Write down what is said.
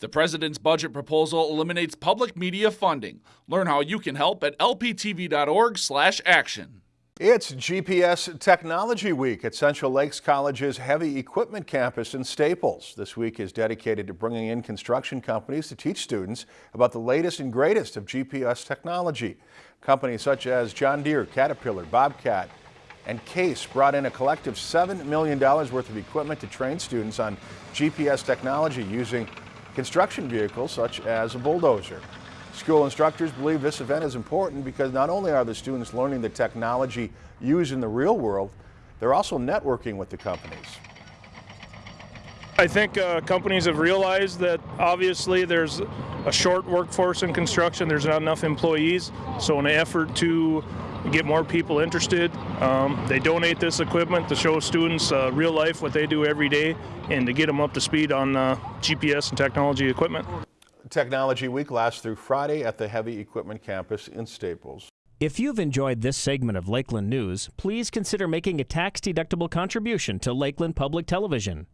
The president's budget proposal eliminates public media funding. Learn how you can help at lptv.org/action. It's GPS Technology Week at Central Lakes College's Heavy Equipment Campus in Staples. This week is dedicated to bringing in construction companies to teach students about the latest and greatest of GPS technology. Companies such as John Deere, Caterpillar, Bobcat, and Case brought in a collective $7 million worth of equipment to train students on GPS technology using construction vehicles such as a bulldozer. School instructors believe this event is important because not only are the students learning the technology used in the real world, they're also networking with the companies. I think uh, companies have realized that obviously there's a short workforce in construction, there's not enough employees, so in an effort to get more people interested, um, they donate this equipment to show students uh, real life what they do every day and to get them up to speed on uh, GPS and technology equipment. Technology Week lasts through Friday at the Heavy Equipment Campus in Staples. If you've enjoyed this segment of Lakeland News, please consider making a tax-deductible contribution to Lakeland Public Television.